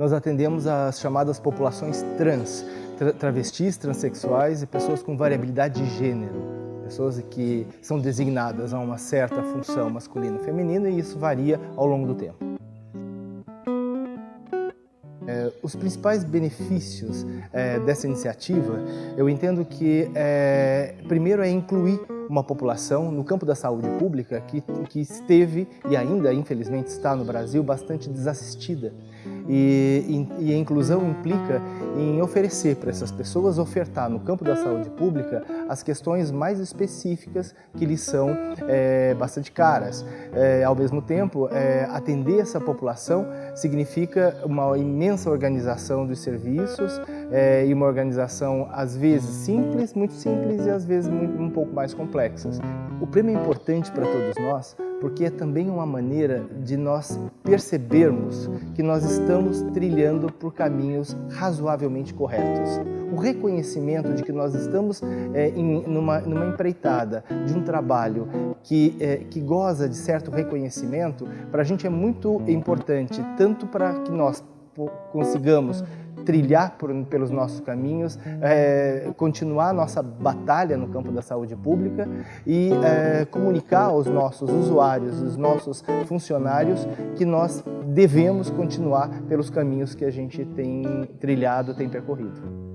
nós atendemos as chamadas populações trans, tra travestis, transexuais e pessoas com variabilidade de gênero, pessoas que são designadas a uma certa função masculina e feminina e isso varia ao longo do tempo. É, os principais benefícios é, dessa iniciativa, eu entendo que é, primeiro é incluir uma população no campo da saúde pública que, que esteve e ainda, infelizmente, está no Brasil bastante desassistida. E, e, e a inclusão implica em oferecer para essas pessoas, ofertar no campo da saúde pública as questões mais específicas que lhes são é, bastante caras. É, ao mesmo tempo, é, atender essa população significa uma imensa organização dos serviços é, e uma organização às vezes simples, muito simples e às vezes muito, um pouco mais complexas. O prêmio é importante para todos nós porque é também uma maneira de nós percebermos que nós estamos trilhando por caminhos razoavelmente corretos. O reconhecimento de que nós estamos é, em numa, numa empreitada de um trabalho que, é, que goza de certo reconhecimento, para a gente é muito importante, tanto para que nós consigamos trilhar por, pelos nossos caminhos, é, continuar nossa batalha no campo da saúde pública e é, comunicar aos nossos usuários, aos nossos funcionários, que nós devemos continuar pelos caminhos que a gente tem trilhado, tem percorrido.